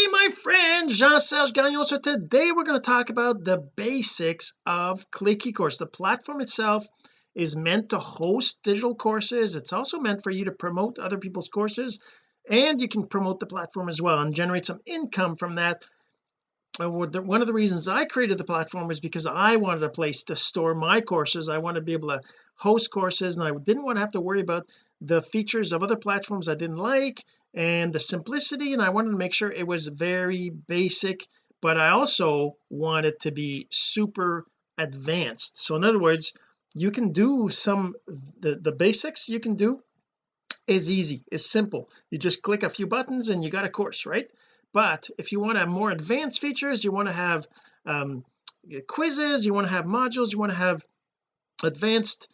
hey my friend Jean-Serge Gagnon. So today we're going to talk about the basics of Click eCourse the platform itself is meant to host digital courses. It's also meant for you to promote other people's courses and you can promote the platform as well and generate some income from that Uh, one of the reasons I created the platform is because I wanted a place to store my courses. I wanted to be able to host courses and I didn't want to have to worry about the features of other platforms I didn't like and the simplicity and I wanted to make sure it was very basic but I also want it to be super advanced. So in other words you can do some the the basics you can do is easy is simple. You just click a few buttons and you got a course right but if you want to have more advanced features you want to have um, quizzes you want to have modules you want to have advanced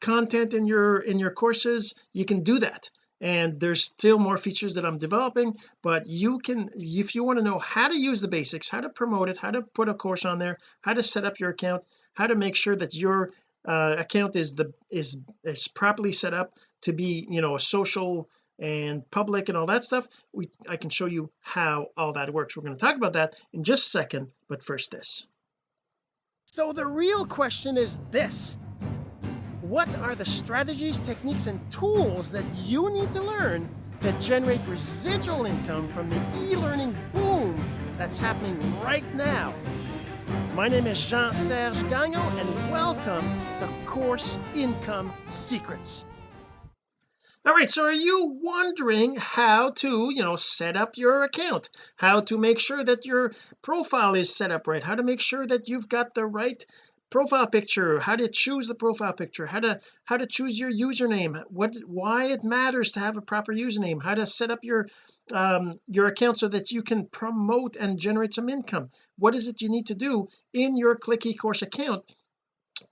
content in your in your courses you can do that. And there's still more features that I'm developing but you can if you want to know how to use the basics how to promote it how to put a course on there how to set up your account how to make sure that your uh, account is the is is properly set up to be you know a social and public and all that stuff we I can show you how all that works. We're going to talk about that in just a second but first this. So the real question is this. What are the strategies techniques and tools that you need to learn to generate residual income from the e-learning boom that's happening right now? My name is Jean-Serge Gagnon and welcome to Course Income Secrets all right so are you wondering how to you know set up your account? How to make sure that your profile is set up right? How to make sure that you've got the right profile picture? How to choose the profile picture? How to how to choose your username? What why it matters to have a proper username? How to set up your um your account so that you can promote and generate some income? What is it you need to do in your click eCourse account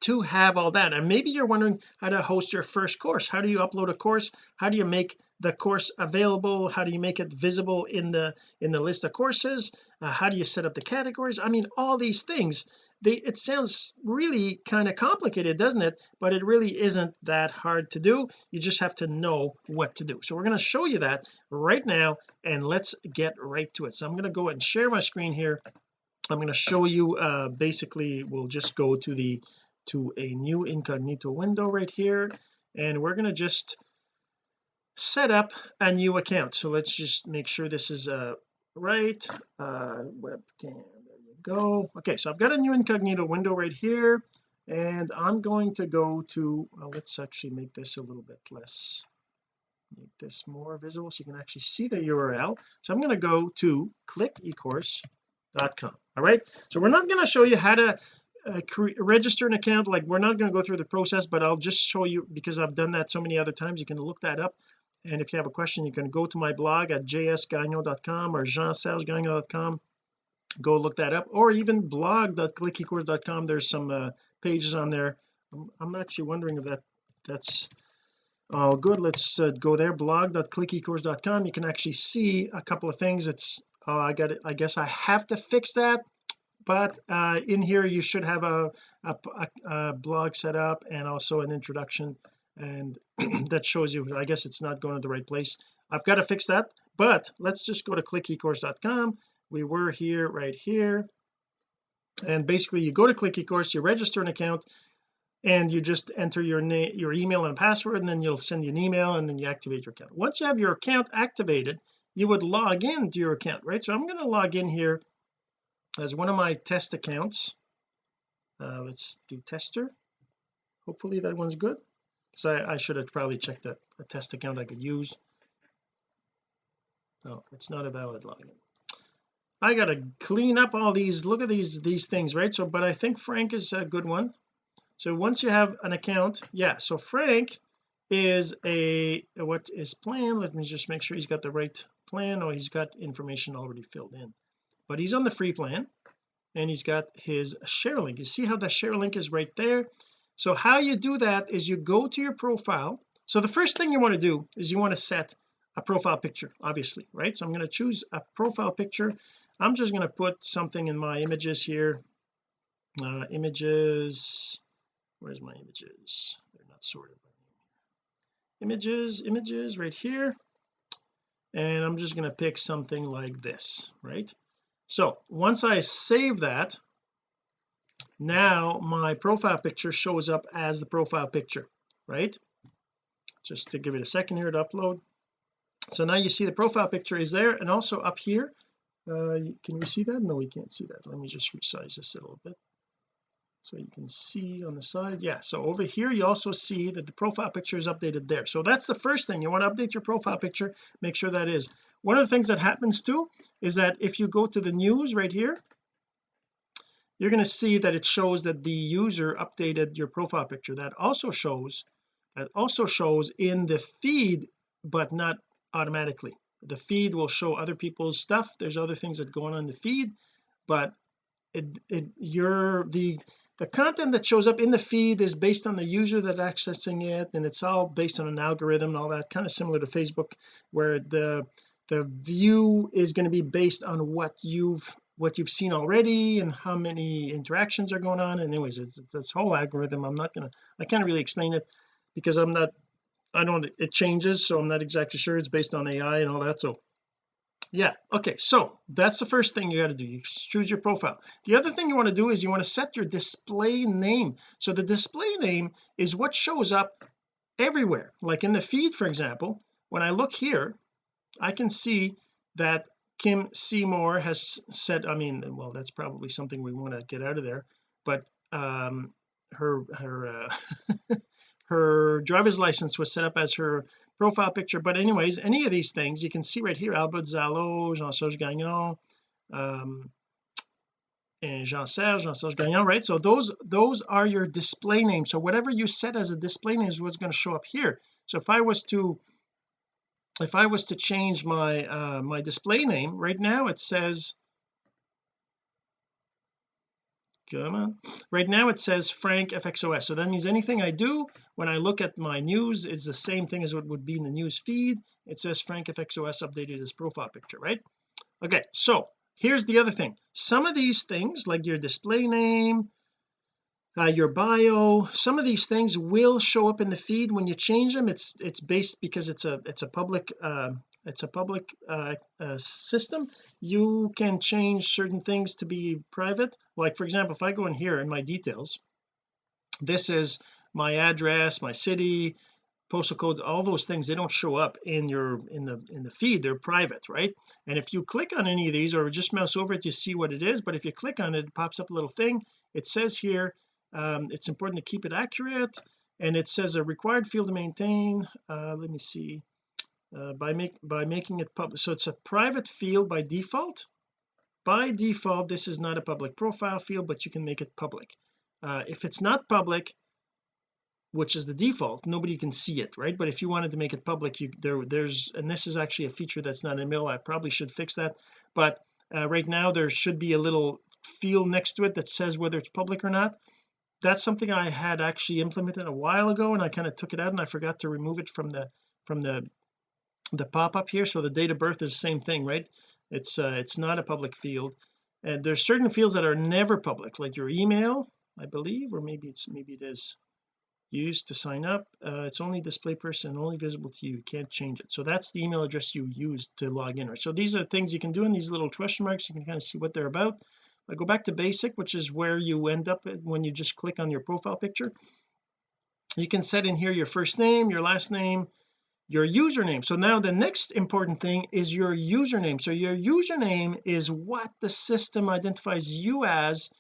to have all that. And maybe you're wondering how to host your first course. How do you upload a course? How do you make the course available? How do you make it visible in the in the list of courses? Uh, how do you set up the categories? I mean all these things they it sounds really kind of complicated doesn't it? But it really isn't that hard to do. You just have to know what to do. So we're going to show you that right now and let's get right to it. So I'm going to go and share my screen here. I'm going to show you uh basically we'll just go to the to a new incognito window right here. And we're going to just set up a new account. So let's just make sure this is uh right uh webcam. There you go. Okay so I've got a new incognito window right here. And I'm going to go to well, let's actually make this a little bit less make this more visible so you can actually see the URL so I'm going to go to clickecourse.com all right? So we're not going to show you how to uh, register an account like we're not going to go through the process but I'll just show you because I've done that so many other times you can look that up. And if you have a question you can go to my blog at jsgagnon.com or jeansergegagnon.com go look that up or even blog.clickecourse.com there's some uh, pages on there. I'm, I'm, actually wondering if that that's all good. Let's uh, go there blog.clickecourse.com you can actually see a couple of things. It's oh I got it I guess I have to fix that but uh, in here you should have a, a, a, blog set up and also an introduction and that shows you I guess it's not going to the right place. I've got to fix that but let's just go to clickecourse.com we were here right here. And basically you go to click eCourse you register an account and you just enter your name your email and password and then you'll send you an email and then you activate your account. Once you have your account activated you would log in to your account right? So I'm going to log in here as one of my test accounts. Uh, let's do tester. Hopefully that one's good. Because I, I, should have probably checked a, a test account I could use. No it's not a valid login. I gotta clean up all these look at these these things right? So but I think Frank is a good one. So once you have an account yeah so Frank is a what is plan? Let me just make sure he's got the right plan or he's got information already filled in but he's on the free plan and he's got his share link you see how the share link is right there? So how you do that is you go to your profile. So the first thing you want to do is you want to set a profile picture obviously right? So I'm going to choose a profile picture. I'm just going to put something in my images here. Uh, images where's my images? They're not sorted by name images images right here. And I'm just going to pick something like this right so once I save that now my profile picture shows up as the profile picture right? Just to give it a second here to upload. So now you see the profile picture is there and also up here uh, can we see that? No we can't see that. Let me just resize this a little bit so you can see on the side. Yeah so over here you also see that the profile picture is updated there. So that's the first thing. You want to update your profile picture make sure that is one of the things that happens too is that if you go to the news right here you're going to see that it shows that the user updated your profile picture. That also shows that also shows in the feed but not automatically. The feed will show other people's stuff. There's other things that go on in the feed but it, it you're the the content that shows up in the feed is based on the user that accessing it and it's all based on an algorithm and all that kind of similar to Facebook where the the view is going to be based on what you've what you've seen already and how many interactions are going on. And anyways it's this whole algorithm I'm not gonna I can't really explain it because I'm not I don't it changes so I'm not exactly sure. It's based on AI and all that so. Yeah okay so that's the first thing you got to do. You choose your profile. The other thing you want to do is you want to set your display name. So the display name is what shows up everywhere. Like in the feed for example when I look here I can see that Kim Seymour has said I mean well that's probably something we want to get out of there but um her her uh her driver's license was set up as her profile picture. But anyways any of these things you can see right here Albert Zalo Jean-Serge Gagnon um and Jean-Serge Jean-Serge Gagnon right? So those those are your display names. So whatever you set as a display name is what's going to show up here. So if I was to if I was to change my uh my display name right now it says come on right now it says Frank FXOS so that means anything I do when I look at my news it's the same thing as what would be in the news feed. It says Frank FXOS updated his profile picture right? Okay so here's the other thing. Some of these things like your display name uh, your bio some of these things will show up in the feed. When you change them it's it's based because it's a it's a public uh, it's a public uh, uh, system you can change certain things to be private. Like for example if I go in here in my details this is my address my city postal codes all those things they don't show up in your in the in the feed. They're private right? And if you click on any of these or just mouse over it you see what it is. But if you click on it it pops up a little thing. It says here um, it's important to keep it accurate and it says a required field to maintain uh, let me see uh, by make by making it public so it's a private field by default. By default this is not a public profile field but you can make it public. Uh, if it's not public which is the default nobody can see it right? But if you wanted to make it public you there there's and this is actually a feature that's not in mill I probably should fix that. But uh, right now there should be a little field next to it that says whether it's public or not that's something I had actually implemented a while ago and I kind of took it out and I forgot to remove it from the from the the pop-up here. So the date of birth is the same thing right? It's uh, it's not a public field. And there's certain fields that are never public like your email I believe or maybe it's maybe it is used to sign up. Uh, it's only display person only visible to you. You can't change it. So that's the email address you use to log in right? So these are things you can do in these little question marks. You can kind of see what they're about I go back to basic which is where you end up when you just click on your profile picture. You can set in here your first name your last name your username. So now the next important thing is your username. So your username is what the system identifies you as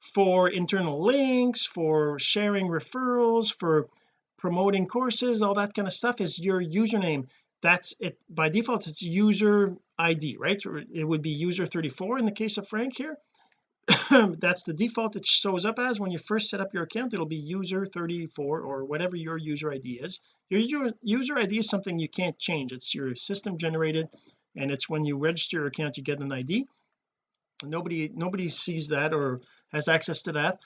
for internal links for sharing referrals for promoting courses all that kind of stuff is your username. That's it. By default it's user ID right? It would be user 34 in the case of Frank here that's the default it shows up as when you first set up your account. It'll be user 34 or whatever your user ID is. Your user ID is something you can't change. It's your system generated and it's when you register your account you get an ID nobody nobody sees that or has access to that.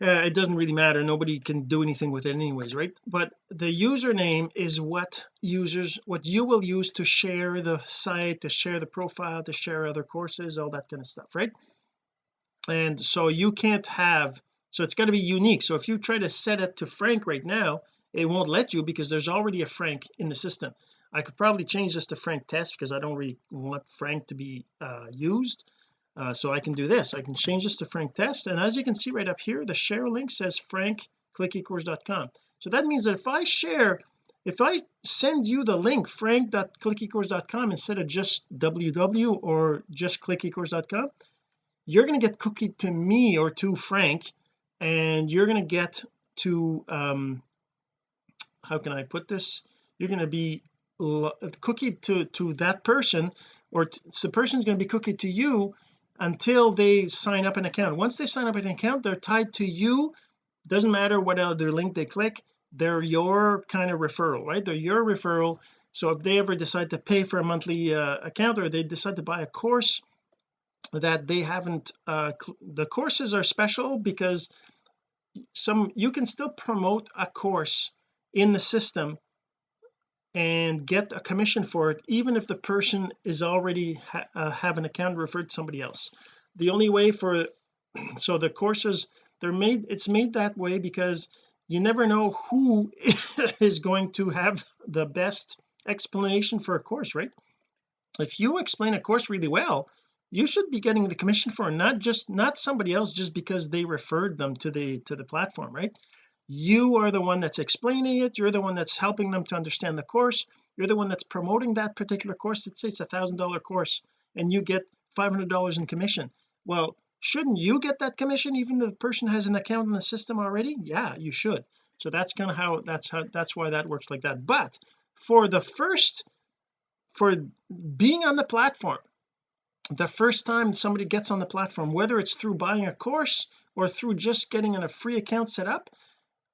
Uh, it doesn't really matter. Nobody can do anything with it anyways right? But the username is what users what you will use to share the site to share the profile to share other courses all that kind of stuff right and so you can't have so it's got to be unique. So if you try to set it to Frank right now it won't let you because there's already a Frank in the system. I could probably change this to Frank test because I don't really want Frank to be uh, used. Uh, so I can do this. I can change this to Frank test. And as you can see right up here the share link says frank clickecourse.com so that means that if I share if I send you the link frank.clickecourse.com instead of just www or just clickecourse.com you're going to get cookied to me or to Frank and you're going to get to um how can I put this? You're going to be cookied to to that person or the person's going to be cookied to you until they sign up an account. Once they sign up an account they're tied to you. Doesn't matter what other link they click they're your kind of referral right? They're your referral. So if they ever decide to pay for a monthly uh, account or they decide to buy a course that they haven't uh the courses are special because some you can still promote a course in the system and get a commission for it even if the person is already ha uh, have an account referred to somebody else. The only way for so the courses they're made it's made that way because you never know who is going to have the best explanation for a course right? If you explain a course really well you should be getting the commission for not just not somebody else just because they referred them to the to the platform right? You are the one that's explaining it. You're the one that's helping them to understand the course. You're the one that's promoting that particular course. Let's say it's a thousand dollar course and you get five hundred dollars in commission. Well shouldn't you get that commission even the person has an account in the system already? Yeah you should. So that's kind of how that's how that's why that works like that. But for the first for being on the platform the first time somebody gets on the platform whether it's through buying a course or through just getting a free account set up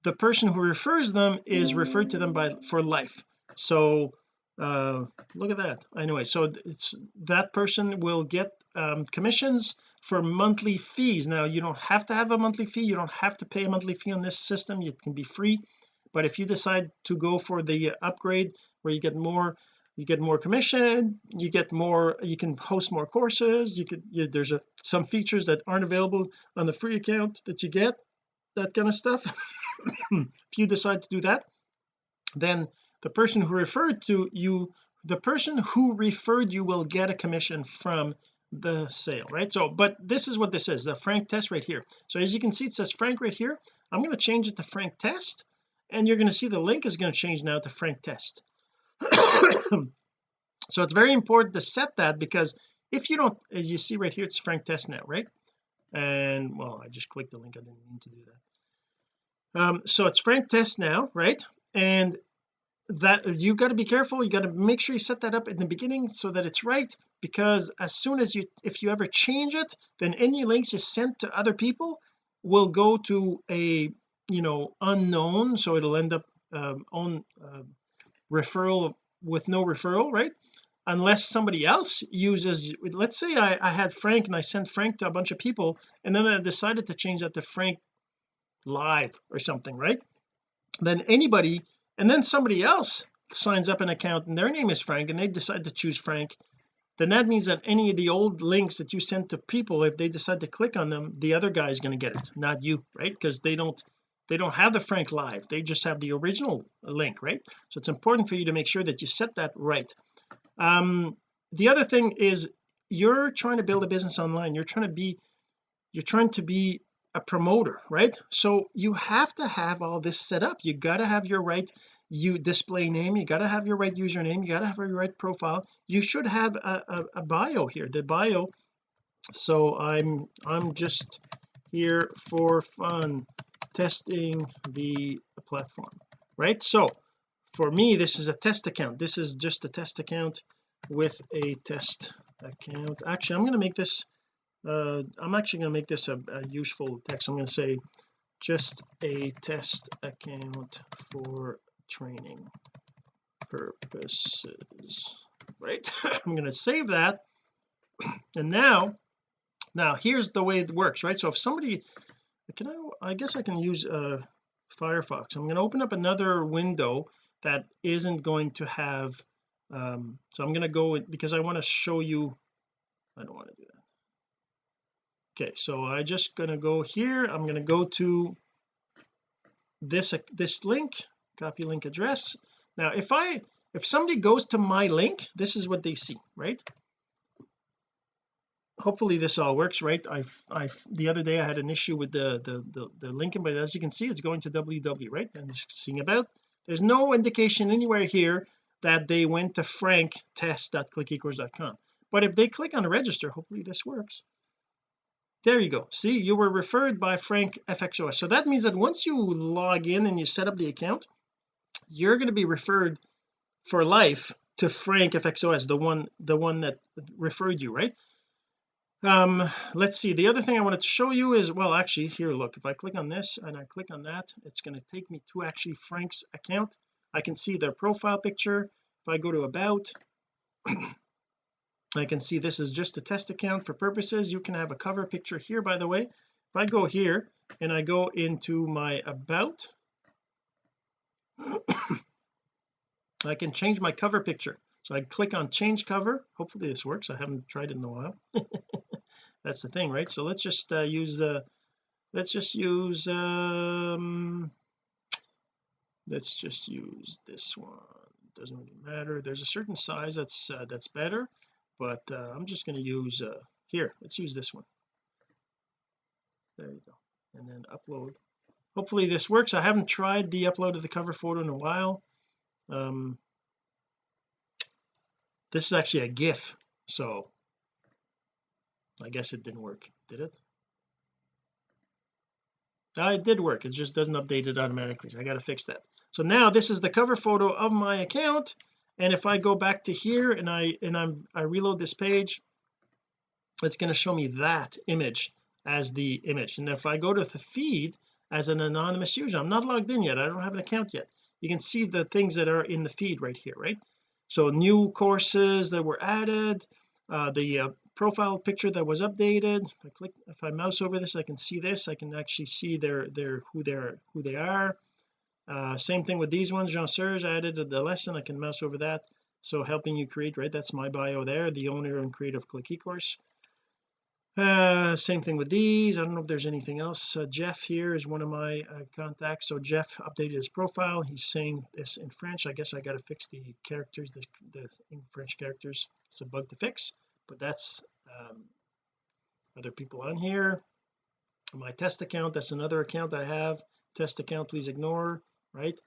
the person who refers them is referred to them by for life. So uh look at that. Anyway so it's that person will get um, commissions for monthly fees. Now you don't have to have a monthly fee. You don't have to pay a monthly fee on this system. It can be free. But if you decide to go for the upgrade where you get more you get more commission you get more you can host more courses you could you, there's a, some features that aren't available on the free account that you get that kind of stuff. If you decide to do that then the person who referred to you the person who referred you will get a commission from the sale right? So but this is what this is the frank test right here. So as you can see it says frank right here. I'm going to change it to frank test and you're going to see the link is going to change now to frank test so it's very important to set that because if you don't as you see right here it's frank test now right? And well I just clicked the link. I didn't mean to do that. Um so it's frank test now right? And that you got to be careful. You got to make sure you set that up in the beginning so that it's right because as soon as you if you ever change it then any links you sent to other people will go to a you know unknown. So it'll end up um, on uh, referral with no referral right? Unless somebody else uses let's say I, I had Frank and I sent Frank to a bunch of people and then I decided to change that to Frank live or something right? Then anybody and then somebody else signs up an account and their name is Frank and they decide to choose Frank then that means that any of the old links that you sent to people if they decide to click on them the other guy is going to get it not you right? Because they don't they don't have the Frank live. They just have the original link right? So it's important for you to make sure that you set that right. Um the other thing is you're trying to build a business online. You're trying to be you're trying to be a promoter right? So you have to have all this set up. You got to have your right you display name. You got to have your right username. You got to have your right profile. You should have a, a, a bio here. The bio so I'm I'm just here for fun testing the platform right? So for me this is a test account. This is just a test account with a test account. Actually I'm going to make this uh I'm actually going to make this a, a useful text. I'm going to say just a test account for training purposes right? I'm going to save that. And now now here's the way it works right? So if somebody can I I guess I can use uh Firefox. I'm going to open up another window that isn't going to have um so I'm going to go because I want to show you I don't want to do that. Okay so I just going to go here. I'm going to go to this this link copy link address. Now if I if somebody goes to my link this is what they see right hopefully this all works right? I've I've the other day I had an issue with the the the, the linking but as you can see it's going to www right? And it's seeing about there's no indication anywhere here that they went to franktest.clickecourse.com but if they click on register hopefully this works. There you go. See you were referred by Frank FXOS so that means that once you log in and you set up the account you're going to be referred for life to Frank FXOS the one the one that referred you right um let's see. The other thing I wanted to show you is well actually here look. If I click on this and I click on that it's going to take me to actually Frank's account. I can see their profile picture. If I go to about I can see this is just a test account for purposes. You can have a cover picture here by the way. If I go here and I go into my about I can change my cover picture. So I click on change cover. Hopefully this works. I haven't tried it in a while that's the thing right? So let's just uh, use uh let's just use um let's just use this one. Doesn't really matter. There's a certain size that's uh, that's better but uh, I'm just going to use uh here let's use this one. There you go. And then upload. Hopefully this works. I haven't tried the upload of the cover photo in a while. Um this is actually a gif so I guess it didn't work. Did it? Uh, it did work. It just doesn't update it automatically. So I got to fix that. So now this is the cover photo of my account. And if I go back to here and I and I'm I reload this page it's going to show me that image as the image. And if I go to the feed as an anonymous user I'm not logged in yet. I don't have an account yet. You can see the things that are in the feed right here right? So new courses that were added uh, the uh, profile picture that was updated. If I click if I mouse over this I can see this. I can actually see their their who they're who they are. Uh, same thing with these ones. Jean Serge I added the lesson. I can mouse over that. So helping you create right? That's my bio there the owner and creative Click eCourse. Uh same thing with these. I don't know if there's anything else. Uh, Jeff here is one of my uh, contacts. So Jeff updated his profile. He's saying this in French. I guess I got to fix the characters the, the in French characters. It's a bug to fix but that's um, other people on here. My test account that's another account I have. Test account please ignore right?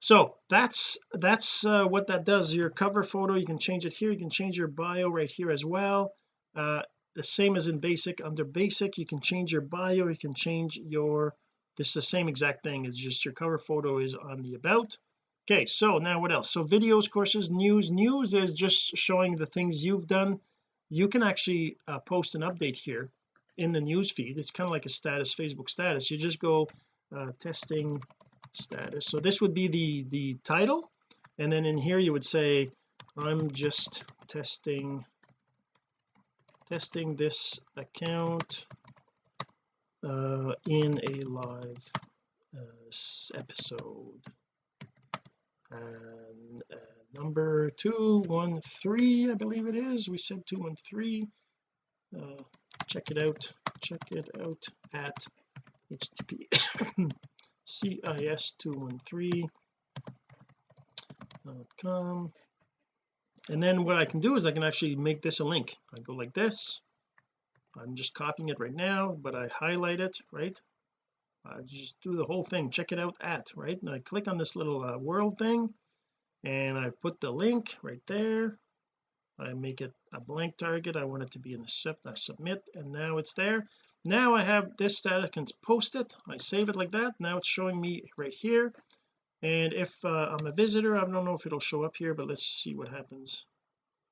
So that's that's uh, what that does. Your cover photo you can change it here. You can change your bio right here as well. Uh, the same as in basic. Under basic you can change your bio. You can change your this is the same exact thing. It's just your cover photo is on the about. Okay so now what else? So videos courses news. News is just showing the things you've done you can actually uh, post an update here in the news feed. It's kind of like a status Facebook status. You just go uh, testing status. So this would be the the title and then in here you would say I'm just testing testing this account uh, in a live uh, episode. And uh, number 213 I believe it is. We said 213 uh, check it out. Check it out at http cis213.com and then what I can do is I can actually make this a link. I go like this. I'm just copying it right now but I highlight it right? I just do the whole thing. Check it out at right? And I click on this little uh, world thing and I put the link right there. I make it a blank target. I want it to be in the sub I submit and now it's there. Now I have this that I can post it I save it like that. Now it's showing me right here. And if uh, I'm a visitor I don't know if it'll show up here but let's see what happens.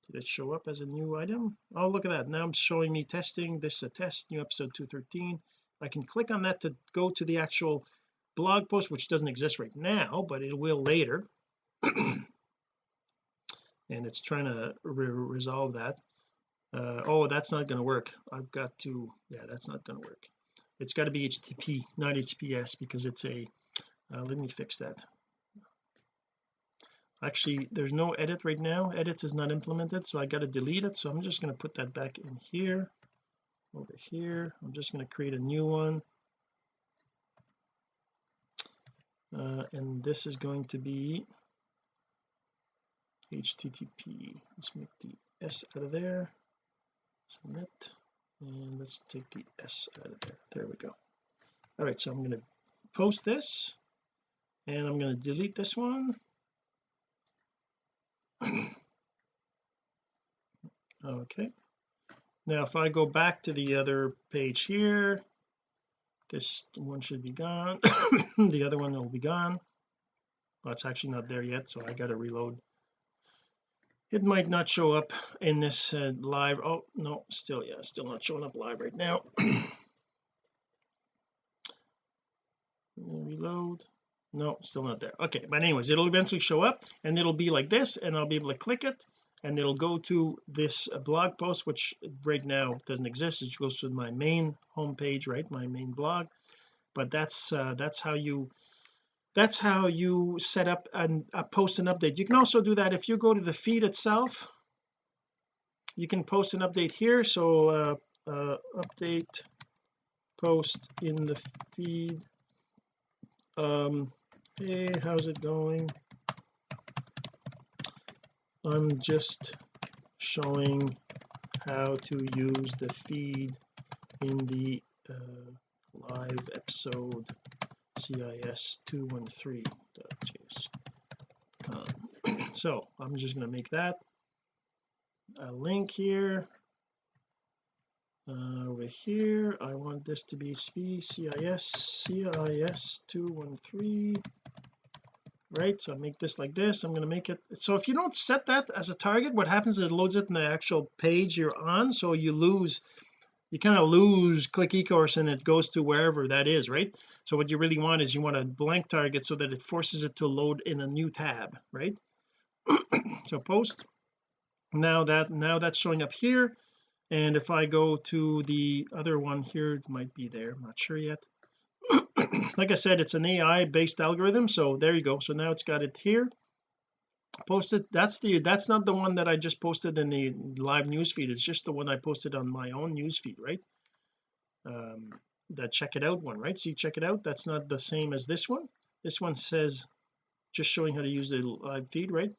Did it show up as a new item? Oh look at that. Now I'm showing me testing. This is a test new episode 213 I can click on that to go to the actual blog post which doesn't exist right now but it will later and it's trying to re resolve that. Uh, oh that's not going to work. I've got to yeah that's not going to work. It's got to be HTTP not HTTPS because it's a uh, let me fix that. Actually there's no edit right now. Edits is not implemented so I got to delete it. So I'm just going to put that back in here over here. I'm just going to create a new one. Uh, and this is going to be http let's make the s out of there. Submit. And let's take the s out of there. There we go. All right so I'm going to post this and I'm going to delete this one. Okay. Now if I go back to the other page here this one should be gone. The other one will be gone. Well it's actually not there yet so I got to reload it might not show up in this uh, live oh no still yeah still not showing up live right now. Reload. No still not there. Okay but anyways it'll eventually show up and it'll be like this and I'll be able to click it and it'll go to this uh, blog post which right now doesn't exist. It goes to my main homepage right? My main blog. But that's uh, that's how you that's how you set up and uh, post an update. You can also do that if you go to the feed itself. You can post an update here. So uh, uh, update post in the feed. Um hey how's it going? I'm just showing how to use the feed in the uh, live episode cis213.js.com so I'm just going to make that a link here. Uh, over here I want this to be CIS CIS 213 right so I make this like this I'm going to make it so if you don't set that as a target what happens is it loads it in the actual page you're on so you lose you kind of lose click ecourse and it goes to wherever that is right? So what you really want is you want a blank target so that it forces it to load in a new tab right? So post. Now that now that's showing up here. And if I go to the other one here it might be there I'm not sure yet. Like I said it's an AI based algorithm so there you go. So now it's got it here posted that's the that's not the one that I just posted in the live news feed. It's just the one I posted on my own news feed right? Um that check it out one right? See check it out? That's not the same as this one. This one says just showing how to use the live feed right?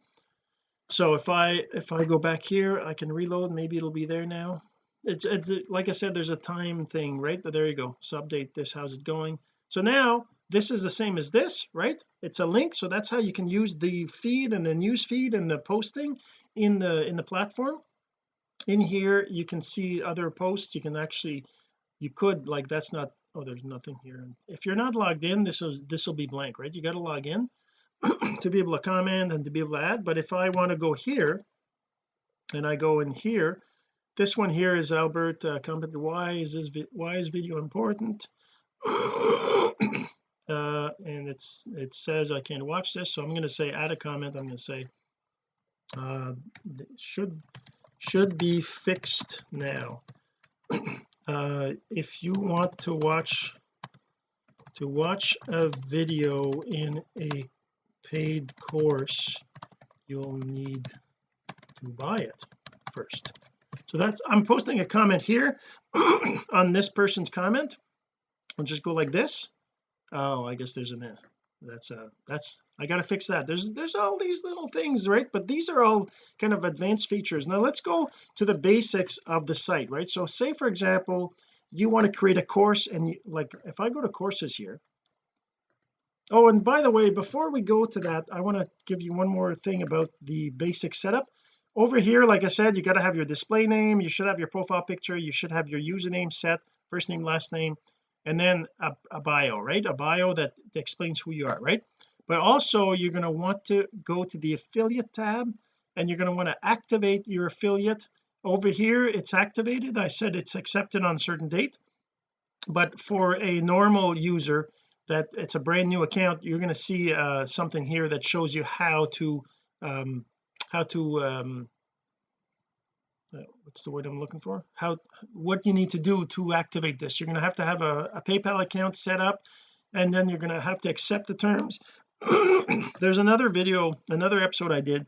So if I if I go back here I can reload. Maybe it'll be there now. It's it's like I said there's a time thing right? There you go. So update this. How's it going? So now this is the same as this right? It's a link so that's how you can use the feed and the news feed and the posting in the in the platform. In here you can see other posts. You can actually you could like that's not oh there's nothing here. If you're not logged in this will this will be blank right? You got to log in to be able to comment and to be able to add. But if I want to go here and I go in here this one here is Albert uh, comment why is this why is video important uh, and it's it says I can't watch this so I'm going to say add a comment I'm going to say uh, should should be fixed now. Uh, if you want to watch to watch a video in a paid course you'll need to buy it first. So that's I'm posting a comment here on this person's comment. I'll just go like this oh I guess there's an uh, that's a that's I got to fix that. There's there's all these little things right? But these are all kind of advanced features. Now let's go to the basics of the site right? So say for example you want to create a course and you, like if I go to courses here. Oh and by the way before we go to that I want to give you one more thing about the basic setup. Over here like I said you got to have your display name you should have your profile picture you should have your username set first name last name and then a, a bio right? A bio that explains who you are right? But also you're going to want to go to the affiliate tab and you're going to want to activate your affiliate. Over here it's activated. I said it's accepted on a certain date. But for a normal user that it's a brand new account you're going to see uh, something here that shows you how to um how to um Uh, what's the word I'm looking for? How what you need to do to activate this. You're going to have to have a, a PayPal account set up and then you're going to have to accept the terms. There's another video another episode I did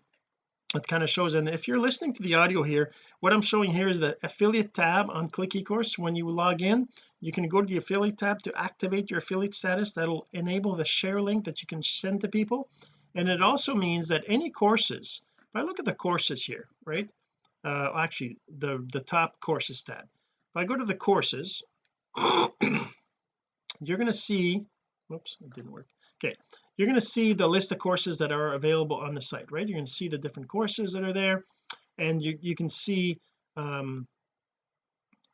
that kind of shows and if you're listening to the audio here what I'm showing here is the affiliate tab on click ecourse. When you log in you can go to the affiliate tab to activate your affiliate status. That'll enable the share link that you can send to people. And it also means that any courses if I look at the courses here right uh actually the the top courses tab if I go to the courses you're going to see whoops it didn't work. Okay you're going to see the list of courses that are available on the site right? You're going to see the different courses that are there and you, you can see um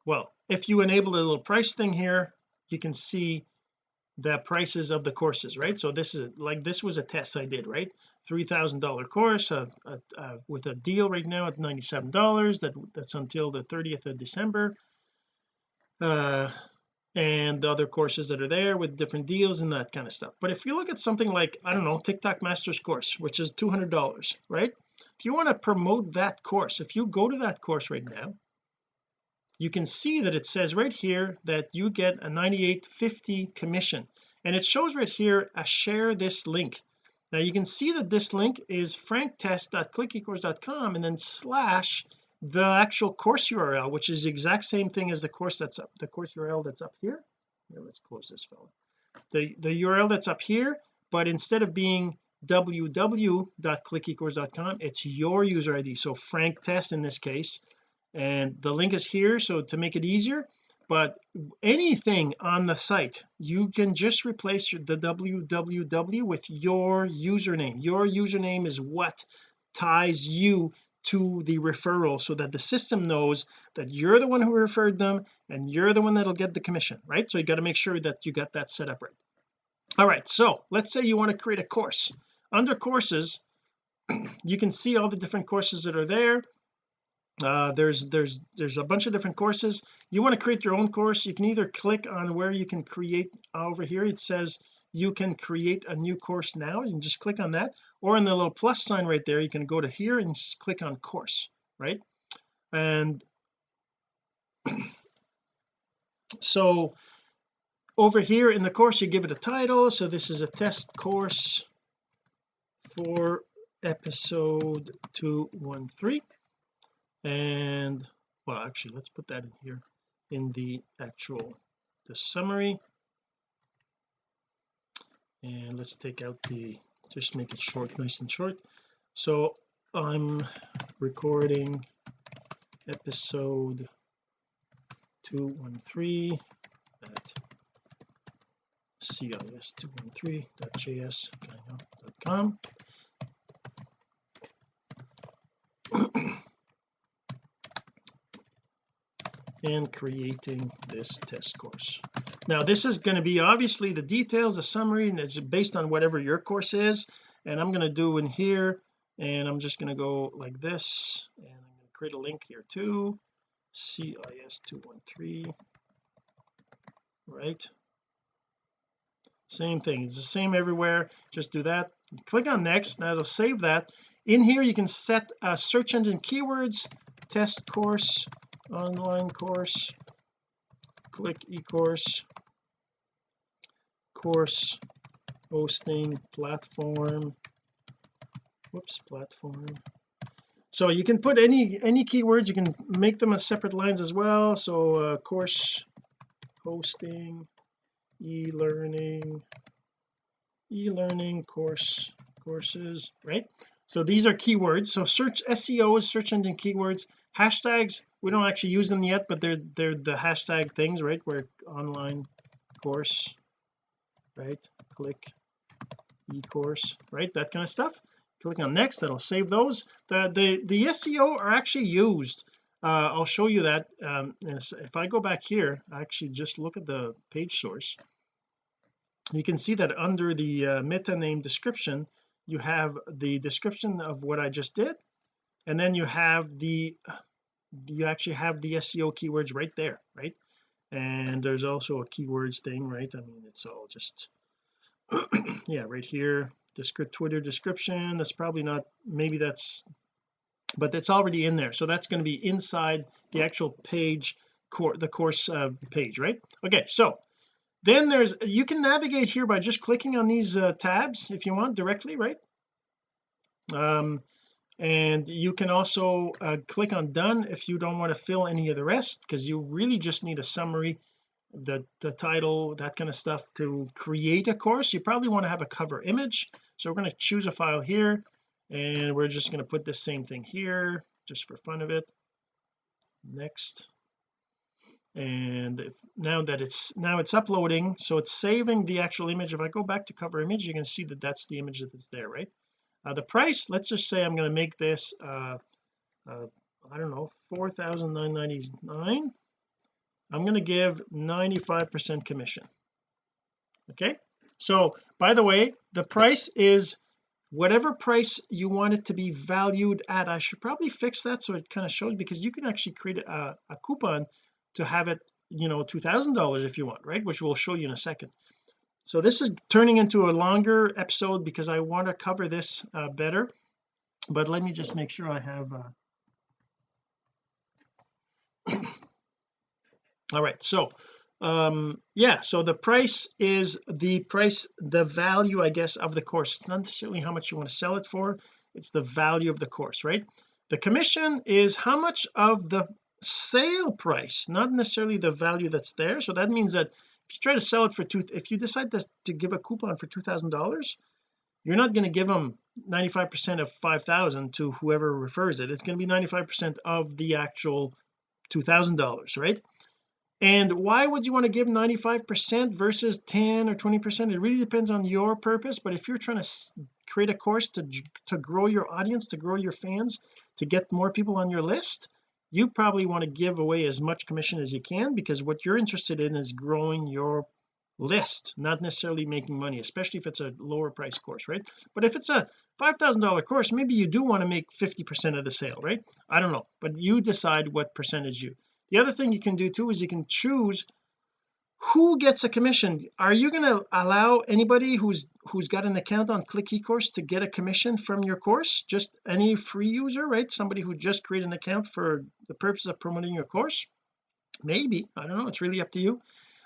well if you enable the little price thing here you can see the prices of the courses right? So this is like this was a test I did right? Three thousand dollar course uh, uh, uh, with a deal right now at 97 dollars that that's until the 30th of December. Uh and the other courses that are there with different deals and that kind of stuff. But if you look at something like I don't know TikTok Masters course which is $200 right? If you want to promote that course if you go to that course right now you can see that it says right here that you get a 98.50 commission. And it shows right here a share this link. Now you can see that this link is franktest.clickecourse.com and then slash the actual course URL which is the exact same thing as the course that's up the course URL that's up here. Here let's close this fellow. The the URL that's up here but instead of being www.clickecourse.com it's your user ID so Frank Test in this case and the link is here so to make it easier but anything on the site you can just replace the www with your username. Your username is what ties you to the referral so that the system knows that you're the one who referred them and you're the one that'll get the commission right? So you got to make sure that you got that set up right. All right so let's say you want to create a course. Under courses you can see all the different courses that are there uh, there's there's there's a bunch of different courses. You want to create your own course you can either click on where you can create over here it says you can create a new course now you can just click on that or in the little plus sign right there you can go to here and just click on course right? And so over here in the course you give it a title. So this is a test course for episode 213 and well actually let's put that in here in the actual the summary. And let's take out the just make it short nice and short. So I'm recording episode 213 at cis213.js.com and creating this test course. Now this is going to be obviously the details the summary and it's based on whatever your course is. And I'm going to do in here and I'm just going to go like this and I'm going to create a link here too. CIS213 right? Same thing. It's the same everywhere. Just do that. Click on next. That'll save that. In here you can set uh, search engine keywords test course online course. Click eCourse. Course course hosting platform. Whoops platform. So you can put any any keywords. You can make them as separate lines as well. So uh, course hosting e-learning e-learning course courses right so these are keywords. So search SEO is search engine keywords. Hashtags we don't actually use them yet but they're they're the hashtag things right? Where online course right? Click e-course right? That kind of stuff. Click on next that'll save those. The the the SEO are actually used. Uh, I'll show you that um, if I go back here I actually just look at the page source. You can see that under the uh, meta name description you have the description of what I just did and then you have the you actually have the SEO keywords right there right? And there's also a keywords thing right? I mean it's all just yeah right here descript Twitter description that's probably not maybe that's but that's already in there. So that's going to be inside the actual page core the course uh, page right? Okay so then there's you can navigate here by just clicking on these uh, tabs if you want directly right? Um and you can also uh, click on done if you don't want to fill any of the rest because you really just need a summary the the title that kind of stuff to create a course. You probably want to have a cover image. So we're going to choose a file here and we're just going to put the same thing here just for fun of it. Next and if, now that it's now it's uploading so it's saving the actual image. If I go back to cover image you can see that that's the image that is there right? Uh, the price let's just say I'm going to make this uh, uh I don't know 4,999 I'm going to give 95 percent commission. Okay? So by the way the price is whatever price you want it to be valued at. I should probably fix that so it kind of shows because you can actually create a, a coupon to have it you know two thousand dollars if you want right? Which we'll show you in a second. So this is turning into a longer episode because I want to cover this uh, better. But let me just make sure I have uh... all right so um yeah so the price is the price the value I guess of the course. It's not necessarily how much you want to sell it for it's the value of the course right? The commission is how much of the sale price not necessarily the value that's there. So that means that if you try to sell it for two if you decide to, to give a coupon for two thousand dollars you're not going to give them 95 percent of 5,000 to whoever refers it. It's going to be 95 percent of the actual two thousand dollars right? And why would you want to give 95 percent versus 10 or 20 percent? It really depends on your purpose but if you're trying to create a course to to grow your audience to grow your fans to get more people on your list you probably want to give away as much commission as you can because what you're interested in is growing your list not necessarily making money especially if it's a lower price course right? But if it's a five thousand dollar course maybe you do want to make 50 percent of the sale right? I don't know but you decide what percentage you. The other thing you can do too is you can choose who gets a commission? Are you going to allow anybody who's who's got an account on click ecourse to get a commission from your course? Just any free user right? Somebody who just created an account for the purpose of promoting your course? Maybe. I don't know. It's really up to you.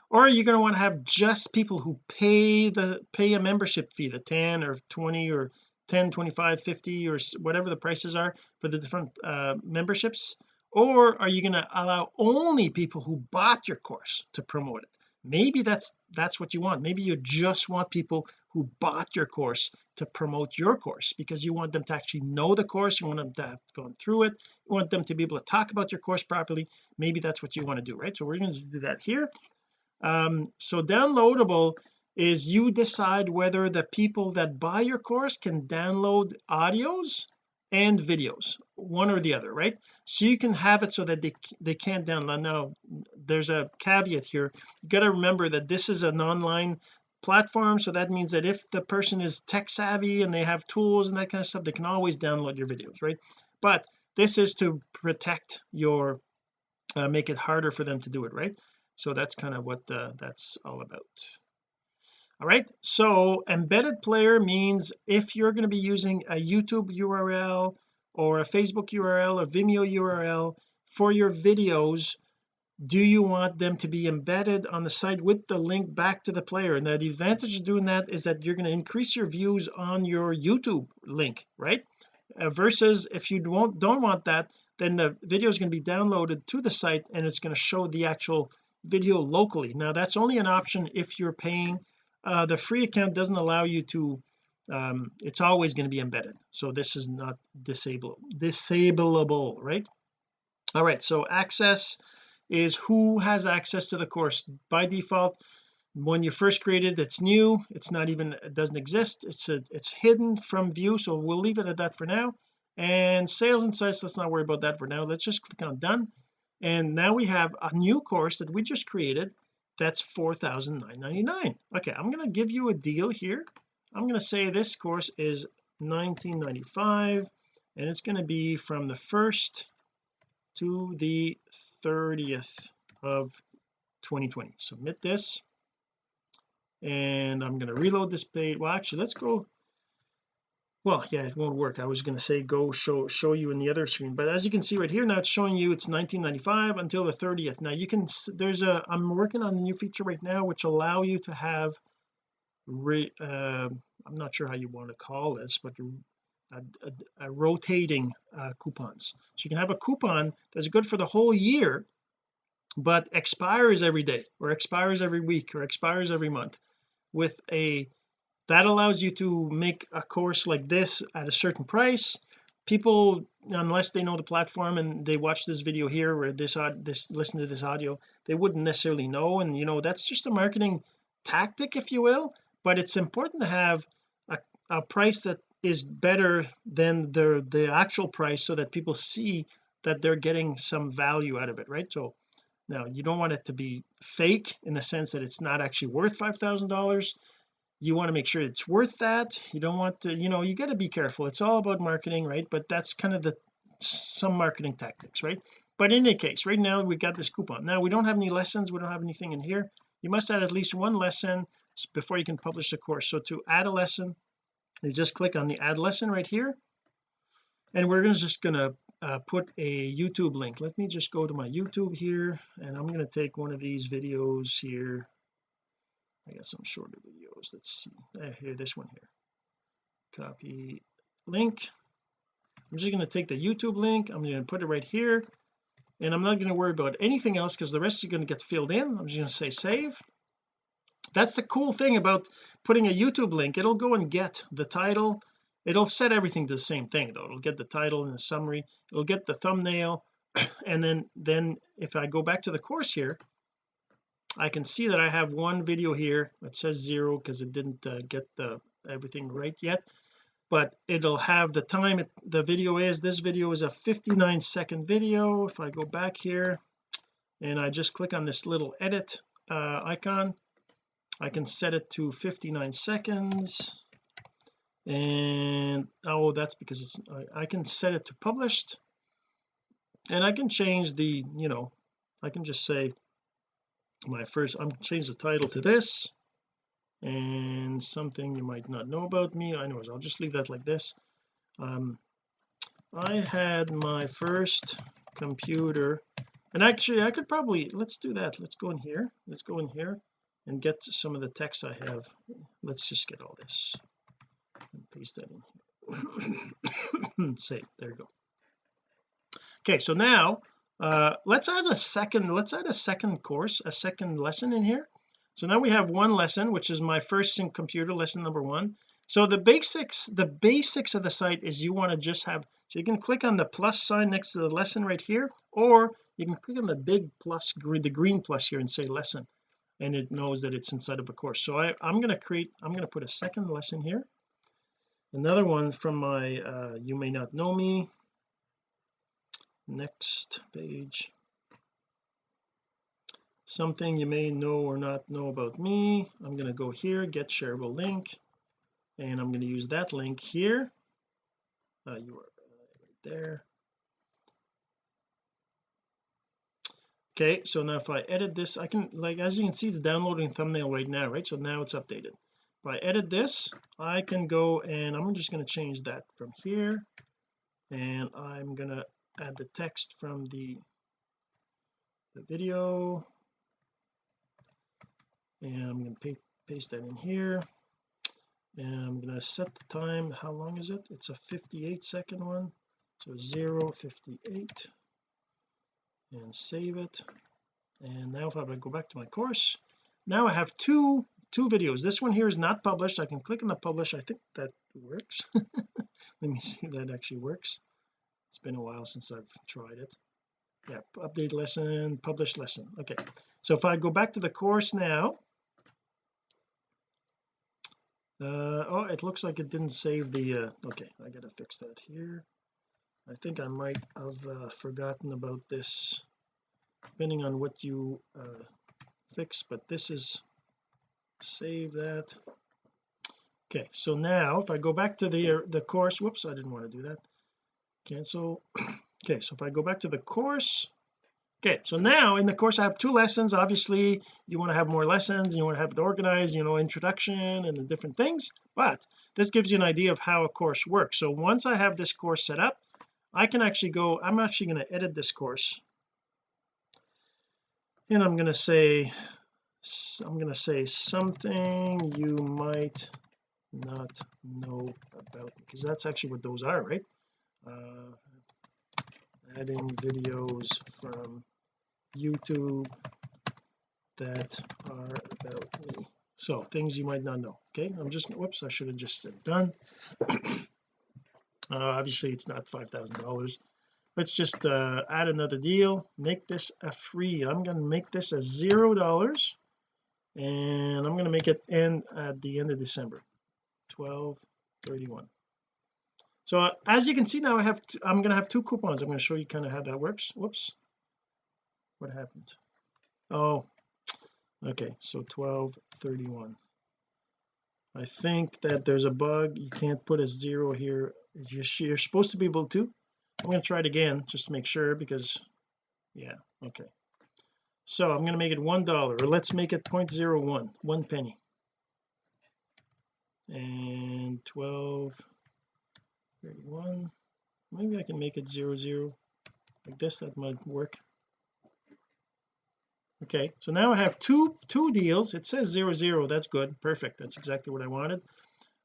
Or are you going to want to have just people who pay the pay a membership fee the 10 or 20 or 10 25 50 or whatever the prices are for the different uh, memberships or are you going to allow only people who bought your course to promote it? Maybe that's that's what you want. Maybe you just want people who bought your course to promote your course because you want them to actually know the course you want them to have gone through it you want them to be able to talk about your course properly. Maybe that's what you want to do right? So we're going to do that here. Um so downloadable is you decide whether the people that buy your course can download audios and videos one or the other right? So you can have it so that they they can't download. Now there's a caveat here. You got to remember that this is an online platform so that means that if the person is tech savvy and they have tools and that kind of stuff they can always download your videos right? But this is to protect your uh, make it harder for them to do it right? So that's kind of what uh, that's all about all right so embedded player means if you're going to be using a YouTube URL or a Facebook URL or Vimeo URL for your videos do you want them to be embedded on the site with the link back to the player? And the advantage of doing that is that you're going to increase your views on your YouTube link right? Uh, versus if you don't don't want that then the video is going to be downloaded to the site and it's going to show the actual video locally. Now that's only an option if you're paying uh, the free account doesn't allow you to um, it's always going to be embedded. So this is not disable disableable right? All right so access is who has access to the course. By default when you first created it's new it's not even it doesn't exist. It's a, it's hidden from view so we'll leave it at that for now. And sales insights let's not worry about that for now. Let's just click on done. And now we have a new course that we just created that's 4,999 okay I'm going to give you a deal here. I'm going to say this course is 1995 and it's going to be from the 1st to the 30th of 2020 submit this and I'm going to reload this page well actually let's go well yeah it won't work. I was going to say go show show you in the other screen but as you can see right here now it's showing you it's 1995 until the 30th now you can there's a I'm working on a new feature right now which allow you to have re, uh, I'm not sure how you want to call this but a, a, a rotating uh, coupons. So you can have a coupon that's good for the whole year but expires every day or expires every week or expires every month with a that allows you to make a course like this at a certain price. People unless they know the platform and they watch this video here or this this listen to this audio they wouldn't necessarily know. And you know that's just a marketing tactic if you will but it's important to have a, a price that is better than the the actual price so that people see that they're getting some value out of it right? So now you don't want it to be fake in the sense that it's not actually worth five thousand dollars you want to make sure it's worth that. You don't want to you know you got to be careful. It's all about marketing right? But that's kind of the some marketing tactics right? But in any case right now we got this coupon. Now we don't have any lessons. We don't have anything in here. You must add at least one lesson before you can publish the course. So to add a lesson you just click on the add lesson right here. And we're just going to uh, put a YouTube link. Let me just go to my YouTube here and I'm going to take one of these videos here. I got some shorter let's see uh, here this one here. Copy link. I'm just going to take the YouTube link I'm going to put it right here and I'm not going to worry about anything else because the rest is going to get filled in. I'm just going to say save. That's the cool thing about putting a YouTube link. It'll go and get the title. It'll set everything to the same thing though. It'll get the title and the summary. It'll get the thumbnail. And then then if I go back to the course here I can see that I have one video here that says zero because it didn't uh, get the everything right yet. But it'll have the time it, the video is. This video is a 59 second video. If I go back here and I just click on this little edit uh, icon I can set it to 59 seconds. And oh that's because it's I, I can set it to published. And I can change the you know I can just say my first I'm change the title to this. And something you might not know about me. Anyways I'll just leave that like this. Um I had my first computer. And actually I could probably let's do that. Let's go in here. Let's go in here and get some of the text I have. Let's just get all this and paste that in here. Save there you go. Okay so now uh let's add a second let's add a second course a second lesson in here. So now we have one lesson which is my first sync computer lesson number one. So the basics the basics of the site is you want to just have so you can click on the plus sign next to the lesson right here or you can click on the big plus the green plus here and say lesson and it knows that it's inside of a course. So I, I'm going to create I'm going to put a second lesson here. Another one from my uh, you may not know me next page. Something you may know or not know about me. I'm going to go here get shareable link and I'm going to use that link here. Uh, you are right there. Okay so now if I edit this I can like as you can see it's downloading thumbnail right now right? So now it's updated. If I edit this I can go and I'm just going to change that from here. And I'm going to add the text from the the video. And I'm going to paste, paste that in here. And I'm going to set the time. How long is it? It's a 58 second one. So 0 58 and save it. And now if I go back to my course now I have two two videos. This one here is not published. I can click on the publish. I think that works. Let me see if that actually works it's been a while since I've tried it. Yeah update lesson publish lesson. Okay so if I go back to the course now uh oh it looks like it didn't save the uh okay I gotta fix that here. I think I might have uh, forgotten about this depending on what you uh, fix but this is save that. Okay so now if I go back to the uh, the course whoops I didn't want to do that cancel okay so if I go back to the course okay so now in the course I have two lessons. Obviously you want to have more lessons you want to have it organized you know introduction and the different things but this gives you an idea of how a course works. So once I have this course set up I can actually go I'm actually going to edit this course. And I'm going to say I'm going to say something you might not know about because that's actually what those are right uh, adding videos from YouTube that are about me. So things you might not know okay? I'm just whoops I should have just said done. Uh, obviously it's not five thousand dollars. Let's just uh, add another deal. Make this a free I'm going to make this a zero dollars and I'm going to make it end at the end of December. 12 31 so as you can see now I have I'm going to have two coupons. I'm going to show you kind of how that works. Whoops. What happened? Oh okay. So 12 31 I think that there's a bug. You can't put a zero here. You're, you're supposed to be able to. I'm going to try it again just to make sure because yeah okay. So I'm going to make it one dollar or let's make it 0.01 one penny. And 12 31 maybe I can make it 00 like this that might work. Okay so now I have two two deals. It says 00. that's good. Perfect. That's exactly what I wanted.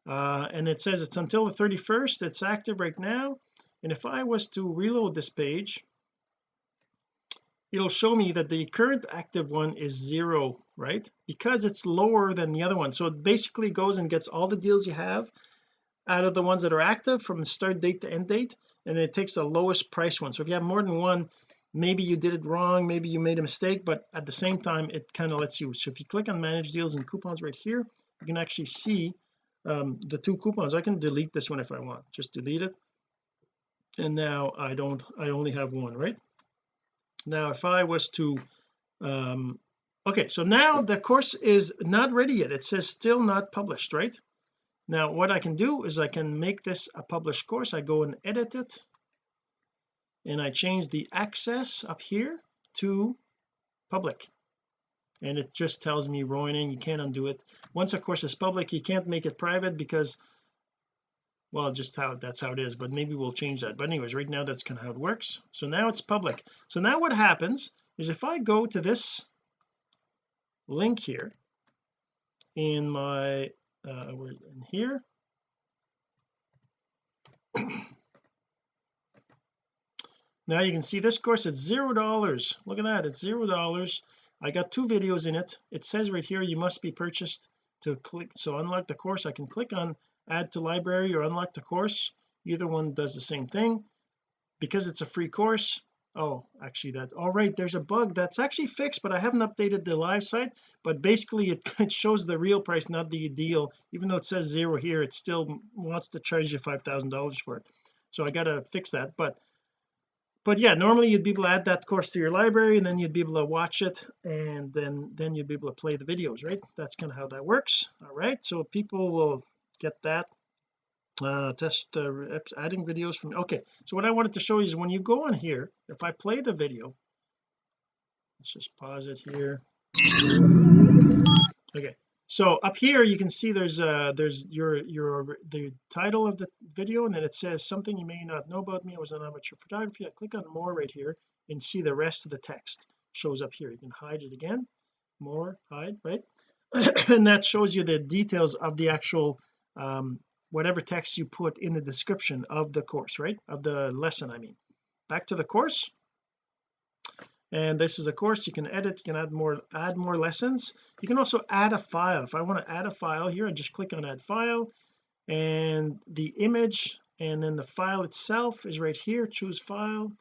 Uh, and it says it's until the 31st it's active right now. And if I was to reload this page it'll show me that the current active one is zero right? Because it's lower than the other one. So it basically goes and gets all the deals you have out of the ones that are active from start date to end date and it takes the lowest price one. So if you have more than one maybe you did it wrong maybe you made a mistake but at the same time it kind of lets you so if you click on manage deals and coupons right here you can actually see um, the two coupons. I can delete this one if I want. Just delete it. And now I don't I only have one right? Now if I was to um okay so now the course is not ready yet. It says still not published right now what I can do is I can make this a published course. I go and edit it and I change the access up here to public. And it just tells me Roining you can't undo it. Once a course is public you can't make it private because well just how that's how it is but maybe we'll change that. But anyways right now that's kind of how it works. So now it's public. So now what happens is if I go to this link here in my uh we're in here. Now you can see this course it's zero dollars. Look at that it's zero dollars. I got two videos in it. It says right here you must be purchased to click so unlock the course. I can click on add to library or unlock the course. Either one does the same thing. Because it's a free course oh actually that all right there's a bug that's actually fixed but I haven't updated the live site. But basically it, it shows the real price not the deal. Even though it says zero here it still wants to charge you five thousand dollars for it. So I gotta fix that. But but yeah normally you'd be able to add that course to your library and then you'd be able to watch it and then then you'd be able to play the videos right? That's kind of how that works. All right so people will get that uh test uh, adding videos from okay so what I wanted to show you is when you go on here if I play the video let's just pause it here. Okay so up here you can see there's uh there's your your the title of the video and then it says something you may not know about me. I was an amateur photography I click on more right here and see the rest of the text shows up here. You can hide it again. More hide right? And that shows you the details of the actual um whatever text you put in the description of the course right? Of the lesson I mean. Back to the course. And this is a course you can edit you can add more add more lessons. You can also add a file. If I want to add a file here I just click on add file. And the image and then the file itself is right here choose file.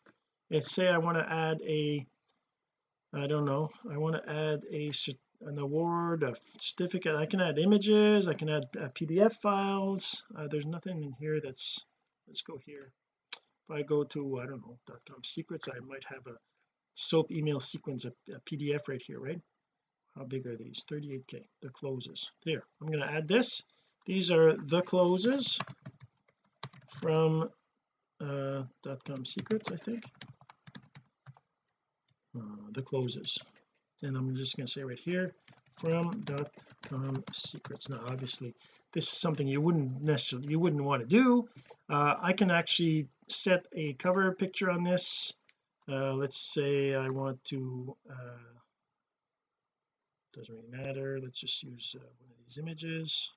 And say I want to add a I don't know I want to add a an award a certificate. I can add images I can add uh, PDF files. Uh, there's nothing in here that's let's go here. If I go to I don't know .com secrets I might have a soap email sequence a, a PDF right here right? How big are these? 38k the closes. There I'm going to add this. These are the closes from uh com secrets I think. Uh, the closes and I'm just going to say right here from dot com secrets. Now obviously this is something you wouldn't necessarily you wouldn't want to do. Uh, I can actually set a cover picture on this. Uh, let's say I want to uh, doesn't really matter. Let's just use uh, one of these images.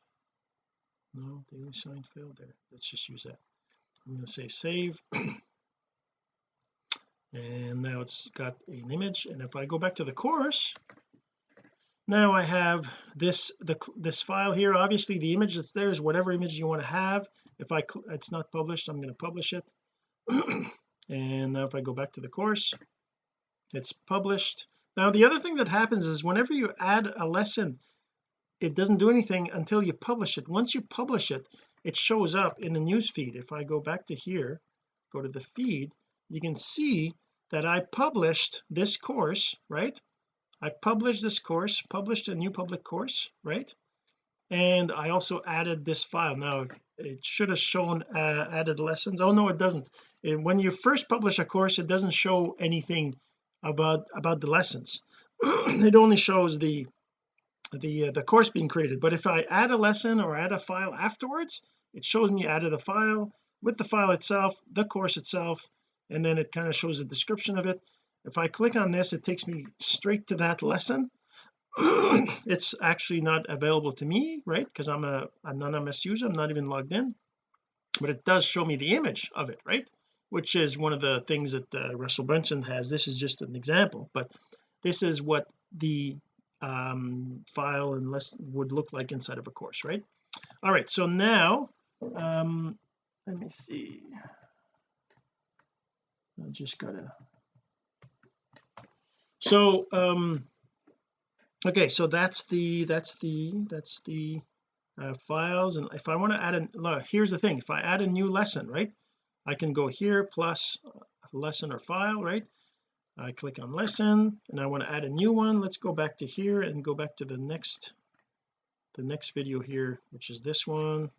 No daily sign failed there. Let's just use that. I'm going to say save and now it's got an image. And if I go back to the course now I have this the this file here. Obviously the image that's there is whatever image you want to have. If I it's not published I'm going to publish it. And now if I go back to the course it's published. Now the other thing that happens is whenever you add a lesson it doesn't do anything until you publish it. Once you publish it it shows up in the news feed. If I go back to here go to the feed you can see that I published this course right? I published this course published a new public course right? And I also added this file. Now it should have shown uh, added lessons. Oh no it doesn't. It, when you first publish a course it doesn't show anything about about the lessons. It only shows the the uh, the course being created. But if I add a lesson or add a file afterwards it shows me added a file. With the file itself the course itself and then it kind of shows a description of it. If I click on this it takes me straight to that lesson. It's actually not available to me right? Because I'm a anonymous user I'm not even logged in. But it does show me the image of it right? Which is one of the things that uh, Russell Brunson has. This is just an example but this is what the um, file and less would look like inside of a course right? All right so now um let me see I just gotta. So um okay so that's the that's the that's the uh, files and if I want to add a look, here's the thing if I add a new lesson right I can go here plus lesson or file right? I click on lesson and I want to add a new one let's go back to here and go back to the next the next video here which is this one.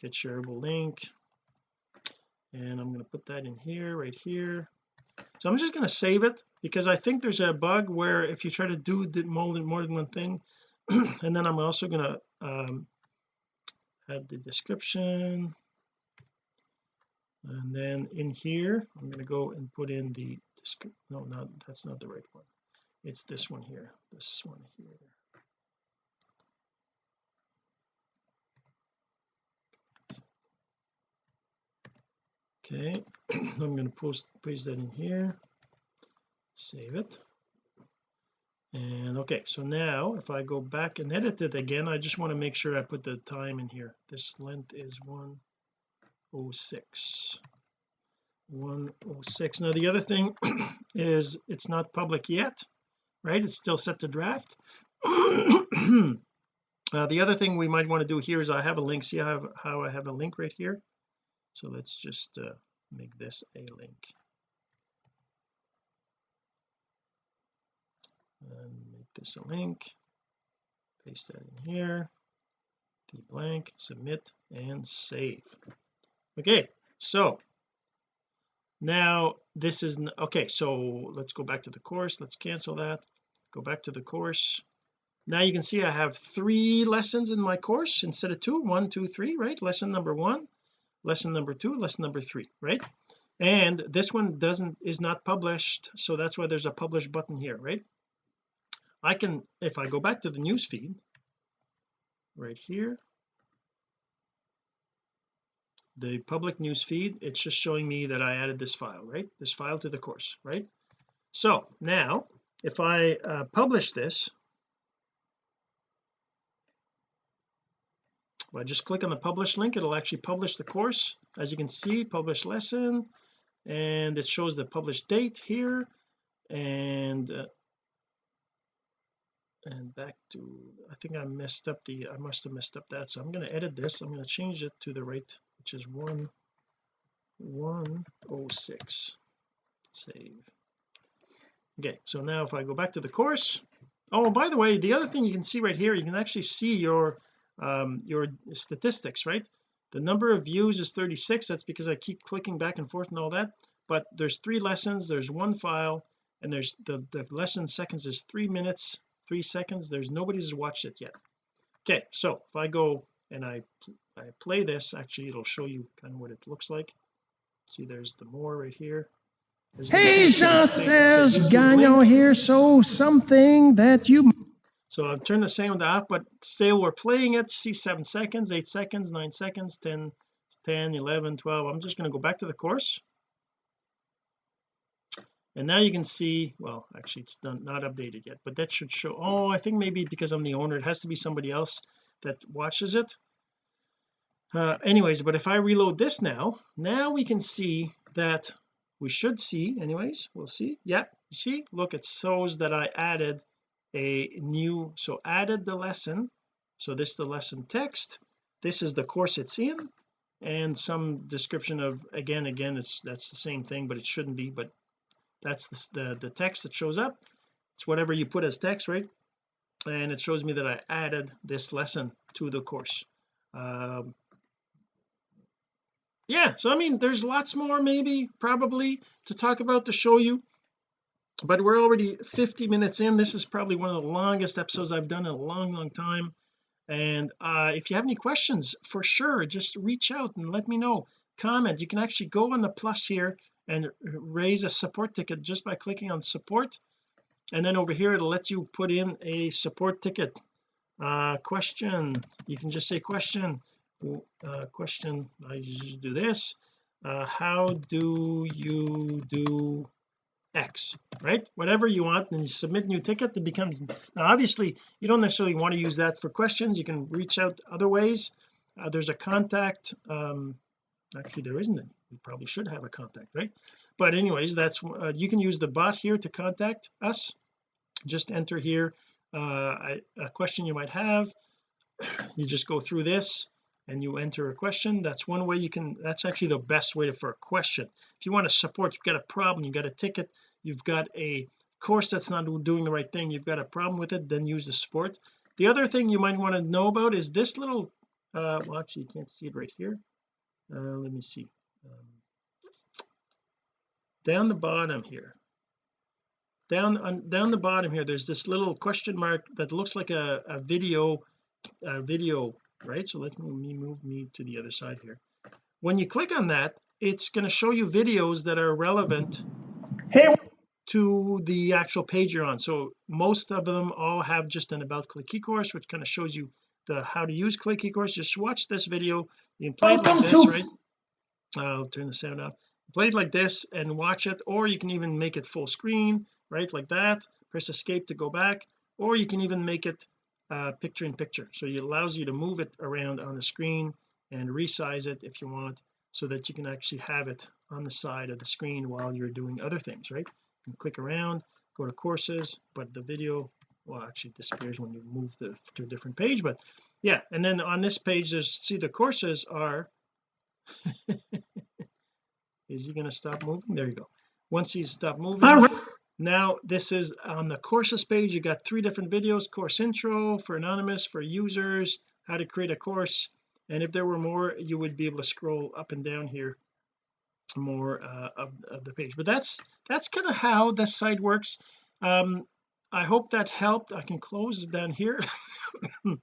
Get shareable link and I'm going to put that in here right here. So I'm just going to save it because I think there's a bug where if you try to do the more than, more than one thing and then I'm also going to um, add the description. And then in here I'm going to go and put in the no not that's not the right one. It's this one here this one here okay I'm going to post paste that in here. Save it. And okay so now if I go back and edit it again I just want to make sure I put the time in here. This length is 106 106 now the other thing is it's not public yet right? It's still set to draft. Uh, the other thing we might want to do here is I have a link. See how how I have a link right here so let's just uh, make this a link. And make this a link. Paste that in here. The blank submit and save. Okay so now this is okay so let's go back to the course. Let's cancel that. Go back to the course. Now you can see I have three lessons in my course instead of two. One two three right? Lesson number one lesson number two lesson number three right? And this one doesn't is not published so that's why there's a publish button here right? I can if I go back to the news feed right here the public news feed it's just showing me that I added this file right? This file to the course right? So now if I uh, publish this if I just click on the publish link it'll actually publish the course. As you can see publish lesson and it shows the published date here. And uh, and back to I think I messed up the I must have messed up that. So I'm going to edit this. I'm going to change it to the right which is 1 106 save. Okay so now if I go back to the course. Oh by the way the other thing you can see right here you can actually see your um your statistics right? The number of views is 36 that's because I keep clicking back and forth and all that. But there's three lessons. There's one file and there's the the lesson seconds is three minutes three seconds. There's nobody's watched it yet. Okay so if I go and I I play this actually it'll show you kind of what it looks like. See there's the more right here. Hey Jean-Serge Gagnon here. So something that you so I've turned the sound off but still we're playing it. See seven seconds eight seconds nine seconds 10 10 11 12 I'm just going to go back to the course. And now you can see well actually it's done not updated yet but that should show oh I think maybe because I'm the owner it has to be somebody else that watches it. Uh, anyways but if I reload this now now we can see that we should see anyways we'll see. Yeah see? Look it shows that I added a new so added the lesson. So this is the lesson text. This is the course it's in. And some description of again again it's that's the same thing but it shouldn't be but that's the, the, the text that shows up. It's whatever you put as text right? And it shows me that I added this lesson to the course. Um, yeah so I mean there's lots more maybe probably to talk about to show you but we're already 50 minutes in. This is probably one of the longest episodes I've done in a long long time. And uh if you have any questions for sure just reach out and let me know. Comment. You can actually go on the plus here and raise a support ticket just by clicking on support. And then over here it'll let you put in a support ticket. Uh question. You can just say question. Uh question. I usually do this. Uh how do you do X right? Whatever you want and you submit new ticket it becomes now obviously you don't necessarily want to use that for questions. You can reach out other ways. Uh, there's a contact um actually there isn't. Any we probably should have a contact right? But anyways that's uh, you can use the bot here to contact us. Just enter here uh, a question you might have. You just go through this and you enter a question that's one way you can that's actually the best way to, for a question. If you want to support you've got a problem you've got a ticket you've got a course that's not doing the right thing you've got a problem with it then use the support the other thing you might want to know about is this little uh well actually you can't see it right here. Uh let me see. Um, down the bottom here. Down on down the bottom here there's this little question mark that looks like a, a video a video right? So let me move me to the other side here. When you click on that it's going to show you videos that are relevant hey. to the actual page you're on. So most of them all have just an about click ecourse which kind of shows you the how to use click ecourse. Just watch this video. You can play it like this right? I'll turn the sound off. Play it like this and watch it or you can even make it full screen right like that. Press escape to go back or you can even make it uh, picture in picture. So it allows you to move it around on the screen and resize it if you want so that you can actually have it on the side of the screen while you're doing other things right? You can click around go to courses but the video well actually disappears when you move the, to a different page but yeah and then on this page there's see the courses are is he going to stop moving? There you go. Once he's stopped moving now this is on the courses page. You got three different videos course intro for anonymous for users how to create a course. And if there were more you would be able to scroll up and down here more uh, of, of, the page. But that's that's kind of how the site works. Um I hope that helped. I can close down here.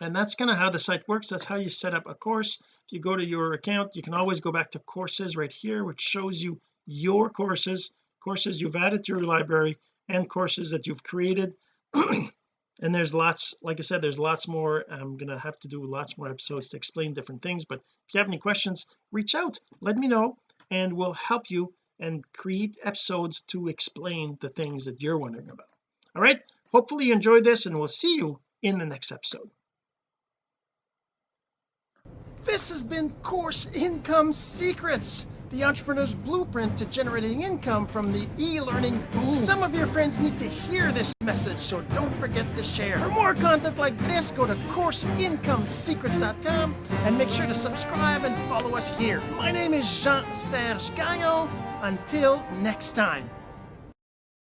And that's kind of how the site works. That's how you set up a course. If you go to your account you can always go back to courses right here which shows you your courses courses you've added to your library and courses that you've created. And there's lots like I said there's lots more. I'm gonna have to do lots more episodes to explain different things but if you have any questions reach out let me know and we'll help you and create episodes to explain the things that you're wondering about. All right hopefully you enjoyed this and we'll see you in the next episode. This has been course income secrets the entrepreneur's blueprint to generating income from the e-learning boom. Some of your friends need to hear this message, so don't forget to share. For more content like this, go to CourseIncomeSecrets.com and make sure to subscribe and follow us here. My name is Jean-Serge Gagnon. Until next time.